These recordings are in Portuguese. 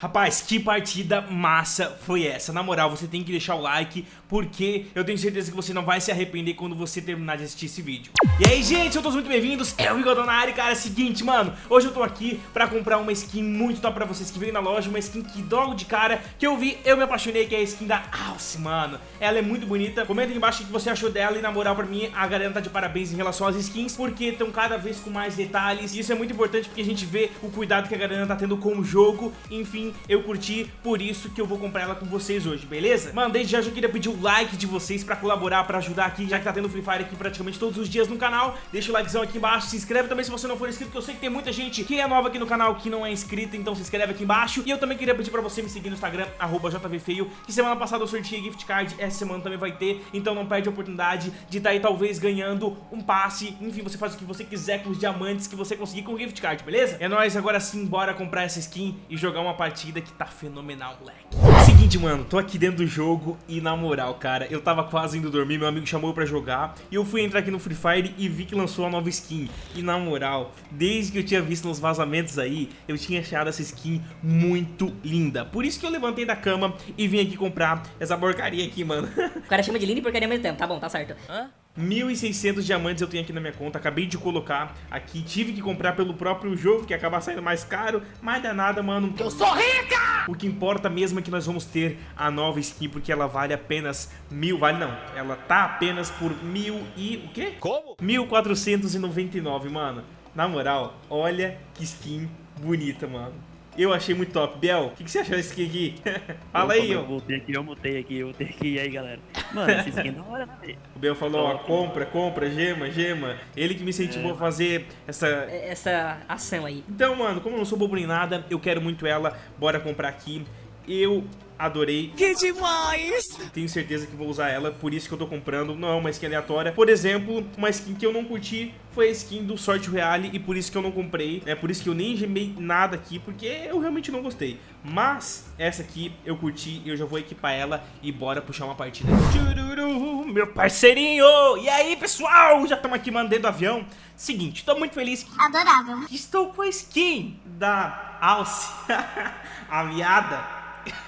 Rapaz, que partida massa foi essa? Na moral, você tem que deixar o like, porque eu tenho certeza que você não vai se arrepender quando você terminar de assistir esse vídeo. E aí, gente, sejam todos muito bem-vindos, é o Bigodão na área, cara, é o seguinte, mano, hoje eu tô aqui pra comprar uma skin muito top pra vocês que veio na loja, uma skin que logo de cara, que eu vi, eu me apaixonei, que é a skin da Alce, mano. Ela é muito bonita, comenta aqui embaixo o que você achou dela e na moral, pra mim, a galera tá de parabéns em relação às skins, porque estão cada vez com mais detalhes, e isso é muito importante porque a gente vê o cuidado que a galera tá tendo com o jogo, enfim, eu curti, por isso que eu vou comprar ela com vocês hoje, beleza? Mano, desde já eu queria pedir o like de vocês pra colaborar, pra ajudar aqui, já que tá tendo Free Fire aqui praticamente todos os dias no canal, deixa o likezão aqui embaixo, se inscreve também se você não for inscrito, que eu sei que tem muita gente que é nova aqui no canal que não é inscrita, então se inscreve aqui embaixo, e eu também queria pedir pra você me seguir no Instagram, JVFeio, que semana passada eu sorteei gift card, essa semana também vai ter, então não perde a oportunidade de estar tá aí talvez ganhando um passe, enfim, você faz o que você quiser com os diamantes que você conseguir com o gift card, beleza? É nóis, agora sim, bora comprar essa skin e jogar uma partida que tá fenomenal, moleque. Seguinte, mano, tô aqui dentro do jogo e na moral, cara, eu tava quase indo dormir, meu amigo chamou pra jogar e eu fui entrar aqui no Free Fire e vi que lançou a nova skin. E na moral, desde que eu tinha visto nos vazamentos aí, eu tinha achado essa skin muito linda. Por isso que eu levantei da cama e vim aqui comprar essa porcaria aqui, mano. O cara chama de linda e porcaria ao mesmo tempo, tá bom, tá certo. Hã? 1.600 diamantes eu tenho aqui na minha conta, acabei de colocar aqui, tive que comprar pelo próprio jogo, que acaba saindo mais caro, mas dá nada, mano. Eu sou rica! O que importa mesmo é que nós vamos ter a nova skin, porque ela vale apenas mil, vale não, ela tá apenas por mil e... o quê? Como? 1.499, mano. Na moral, olha que skin bonita, mano. Eu achei muito top. Biel, o que, que, você achou desse skin aqui? Fala aí, ó. Eu voltei aqui, eu mutei aqui, eu vou ter que ir aí, galera. Mano, esse skin é da hora, né? O Biel falou, ó, compra, compra, gema, gema. Ele que me incentivou é. a fazer essa... Essa ação aí. Então, mano, como eu não sou bobo nem nada, eu quero muito ela. Bora comprar aqui. Eu adorei. Que demais! Tenho certeza que vou usar ela, por isso que eu tô comprando. Não é uma skin aleatória. Por exemplo, uma skin que eu não curti foi a skin do Sorte Reale e por isso que eu não comprei. É por isso que eu nem gemei nada aqui, porque eu realmente não gostei. Mas essa aqui eu curti e eu já vou equipar ela e bora puxar uma partida. Chururu, meu parceirinho! E aí, pessoal? Já estamos aqui mandando avião. Seguinte, tô muito feliz que... Adorável. Estou com a skin da Alce, a viada.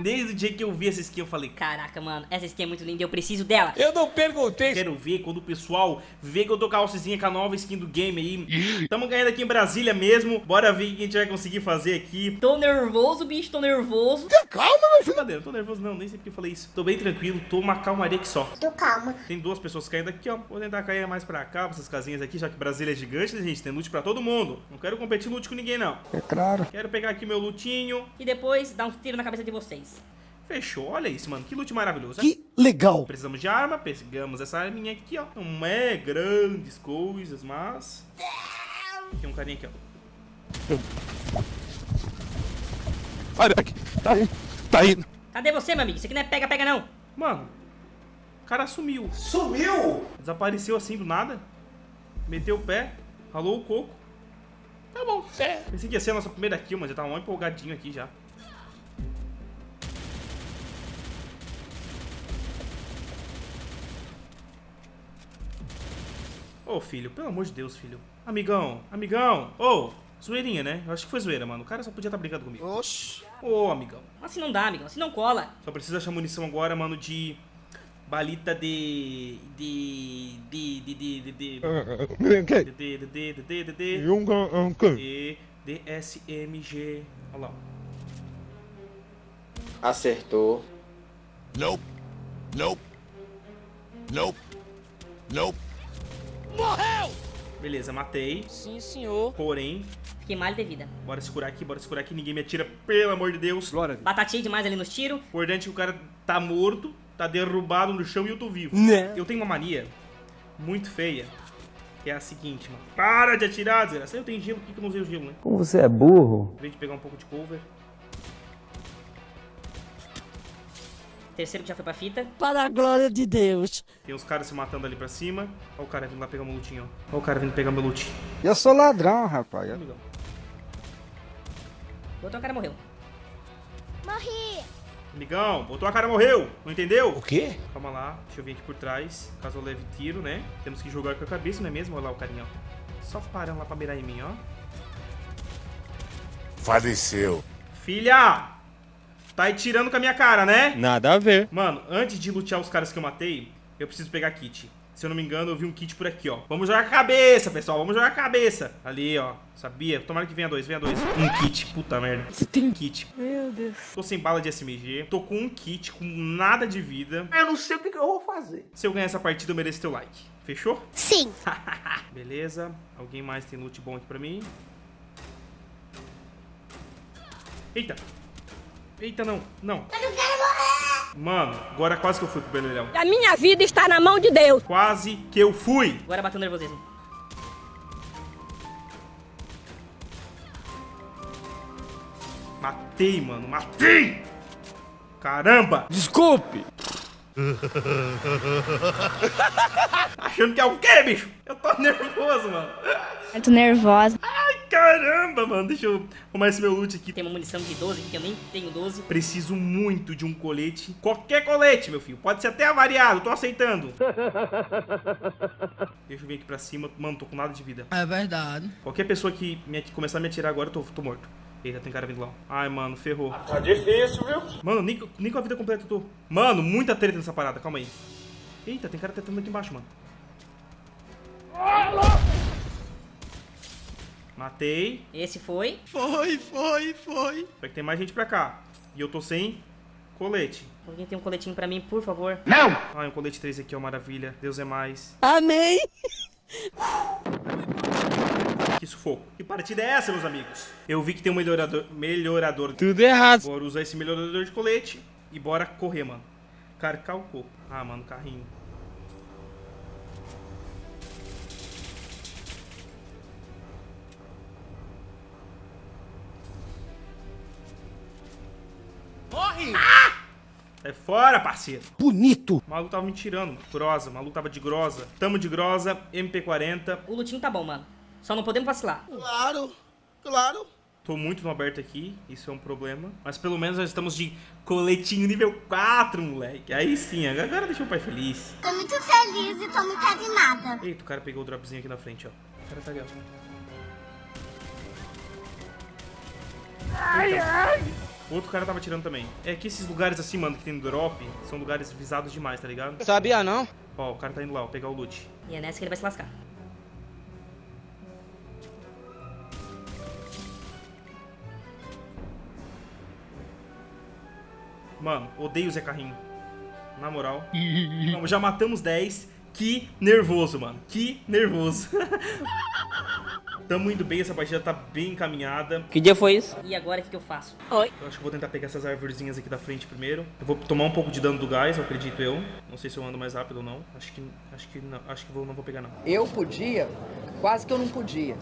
Desde o dia que eu vi essa skin, eu falei: Caraca, mano, essa skin é muito linda, eu preciso dela. Eu não perguntei. Quero ver quando o pessoal vê que eu tô com a alcezinha com a nova skin do game aí. Tamo ganhando aqui em Brasília mesmo. Bora ver o que a gente vai conseguir fazer aqui. Tô nervoso, bicho, tô nervoso. Calma, meu filho. Cadê? Não tô nervoso, não, nem sei porque eu falei isso. Tô bem tranquilo, tô uma calmaria aqui só. Tô calma. Tem duas pessoas caindo aqui, ó. Vou tentar cair mais pra cá, pra essas casinhas aqui, já que Brasília é gigante, né, gente? Tem loot pra todo mundo. Não quero competir loot com ninguém, não. É claro. Quero pegar aqui meu lootinho. E depois dar um tiro na cabeça de vocês. Fechou, olha isso, mano, que loot maravilhoso. Que legal. Precisamos de arma, pegamos essa arminha aqui, ó. Não é grandes coisas, mas... Tem um carinha aqui, ó. Olha aqui, tá aí, tá aí. Cadê você, meu amigo? Isso aqui não é pega, pega não. Mano, o cara sumiu. Sumiu? Desapareceu assim do nada. Meteu o pé, ralou o coco. Tá bom. É. Pensei que ia ser a nossa primeira kill, mas já tava um empolgadinho aqui já. Ô, oh, filho, pelo amor de Deus, filho. Amigão, amigão. Ô, oh, zoeirinha, né? Eu acho que foi zoeira, mano. O cara só podia estar tá brigando comigo. Oxi. Ô, oh, amigão. Assim não dá, amigão. Assim não cola. Só precisa achar munição agora, mano, de... Balita de... De... De... De... De... De... De... De... De... De... De... De... De... De... DSMG. Olha lá. Acertou. Nope. Nope. Nope. Nope. Morreu! Beleza, matei. Sim, senhor. Porém... Fiquei mal de vida. Bora se curar aqui, bora se curar aqui. Ninguém me atira, pelo amor de Deus. Glória. Batatinha demais ali nos tiros. Importante que o cara tá morto, tá derrubado no chão e eu tô vivo. Né? Eu tenho uma mania muito feia, que é a seguinte, mano. Para de atirar, desgraça. Eu tenho gelo, por que eu não usei o gelo, né? Como você é burro. Vem de pegar um pouco de cover. Terceiro que já foi pra fita. Para a glória de Deus. Tem uns caras se matando ali pra cima. Olha o cara vindo lá pegar meu lutinho, ó. Olha o cara vindo pegar meu loot. Eu sou ladrão, rapaz. Amigão. Botou a cara morreu. Morri. Amigão, botou a cara morreu. Não entendeu? O quê? Calma lá. Deixa eu vir aqui por trás. Caso eu leve tiro, né? Temos que jogar com a cabeça, não é mesmo? Olha lá o carinha, ó. Só parando lá pra mirar em mim, ó. faleceu. Filha! Tá aí tirando com a minha cara, né? Nada a ver. Mano, antes de lutear os caras que eu matei, eu preciso pegar kit. Se eu não me engano, eu vi um kit por aqui, ó. Vamos jogar a cabeça, pessoal. Vamos jogar a cabeça. Ali, ó. Sabia? Tomara que venha dois, venha dois. Um kit. Puta merda. Você tem kit. Meu Deus. Tô sem bala de SMG. Tô com um kit, com nada de vida. Eu não sei o que, que eu vou fazer. Se eu ganhar essa partida, eu mereço teu like. Fechou? Sim. Beleza. Alguém mais tem loot bom aqui pra mim? Eita. Eita, não. Não. Mano, agora quase que eu fui pro Belelhão. A minha vida está na mão de Deus. Quase que eu fui. Agora bateu nervosismo. Matei, mano. Matei! Caramba! Desculpe. Achando que é o quê, bicho? Eu tô nervoso, mano. Eu tô nervosa. Caramba, mano. Deixa eu arrumar esse meu loot aqui. Tem uma munição de 12, que eu nem tenho 12. Preciso muito de um colete. Qualquer colete, meu filho. Pode ser até avariado. Tô aceitando. Deixa eu vir aqui pra cima. Mano, tô com nada de vida. É verdade. Qualquer pessoa que me, que começar a me atirar agora, eu tô, tô morto. Eita, tem cara vindo lá. Ai, mano, ferrou. Tá difícil, viu? Mano, nem, nem com a vida completa eu tô. Mano, muita treta nessa parada. Calma aí. Eita, tem cara tentando aqui embaixo, mano. Matei. Esse foi. Foi, foi, foi. Só que tem mais gente pra cá. E eu tô sem colete. Alguém tem um coletinho pra mim, por favor. Ai, um colete 3 aqui, ó, maravilha. Deus é mais. Amém. Que sufoco. Que partida é essa, meus amigos? Eu vi que tem um melhorador. Melhorador. Tudo errado. Bora usar esse melhorador de colete. E bora correr, mano. Cara, calcou. Ah, mano, carrinho. Sai fora, parceiro. Bonito. O maluco tava me tirando. Grosa, o maluco tava de grosa. Tamo de grosa, MP40. O lutinho tá bom, mano. Só não podemos vacilar. Claro, claro. Tô muito no aberto aqui, isso é um problema. Mas pelo menos nós estamos de coletinho nível 4, moleque. Aí sim, agora deixa o pai feliz. Tô muito feliz e tô muito animada. Eita, o cara pegou o dropzinho aqui na frente, ó. O cara tá ali, ó. Ai, ai. O outro cara tava tirando também. É que esses lugares assim, mano, que tem no drop, são lugares visados demais, tá ligado? Sabia não? Ó, o cara tá indo lá, ó, pegar o loot. E é nessa que ele vai se lascar. Mano, odeio o Zé Carrinho. Na moral. Vamos, já matamos 10. Que nervoso, mano. Que nervoso. Tamo indo bem, essa partida tá bem encaminhada. Que dia foi isso? E agora o que, que eu faço? Eu acho que vou tentar pegar essas arvorezinhas aqui da frente primeiro. Eu vou tomar um pouco de dano do gás, eu acredito eu. Não sei se eu ando mais rápido ou não. Acho que acho que não, acho que vou, não vou pegar não. Eu podia, quase que eu não podia.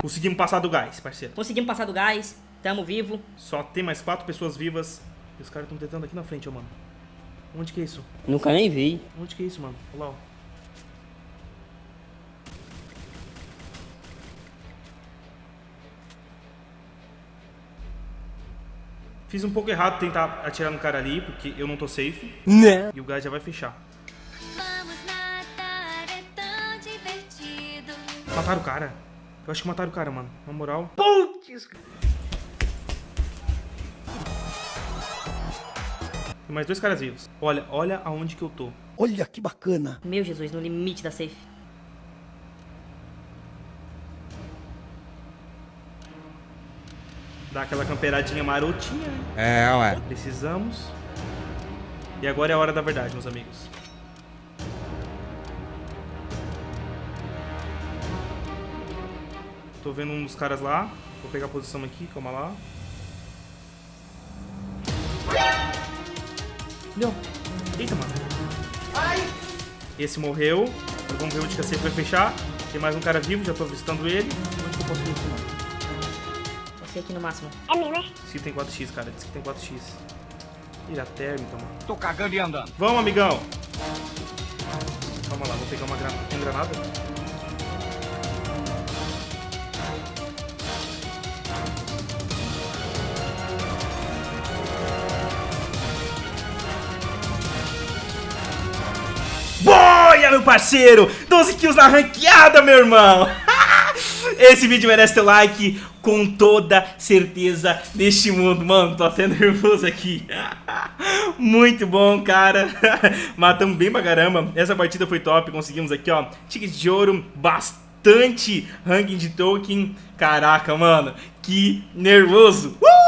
Conseguimos passar do gás, parceiro. Conseguimos passar do gás. Tamo vivo. Só tem mais quatro pessoas vivas. E os caras estão tentando aqui na frente, ó, mano. Onde que é isso? Nunca nem vi. Onde que é isso, mano? Olha lá, ó. Fiz um pouco errado tentar atirar no cara ali, porque eu não tô safe. Né? E o gás já vai fechar. Vamos nadar, é tão divertido. Mataram o cara. Eu acho que mataram o cara, mano. Na moral. Putz. Tem mais dois caras vivos. Olha, olha aonde que eu tô. Olha que bacana. Meu Jesus, no limite da safe. Dá aquela camperadinha marotinha, né? É, ué. Precisamos. E agora é a hora da verdade, meus amigos. Tô vendo um dos caras lá. Vou pegar a posição aqui, calma lá. Não. Eita, mano. Esse morreu. Vamos ver onde que a safe vai fechar. Tem mais um cara vivo, já tô avistando ele. Onde que eu posso ir aqui, mano? Você aqui no máximo. É meu, né? Diz que tem 4x, cara. Diz que tem 4x. Ira térmica, mano. Tô cagando e andando. Vamos, amigão. Calma lá, vou pegar uma granada. Tem granada? Boia, meu parceiro! 12 kills na ranqueada, meu irmão! Esse vídeo merece teu like. com toda certeza deste mundo. Mano, tô até nervoso aqui. Muito bom, cara. Matamos bem pra caramba. Essa partida foi top. Conseguimos aqui, ó, tickets de ouro, bastante ranking de token. Caraca, mano, que nervoso. Uh!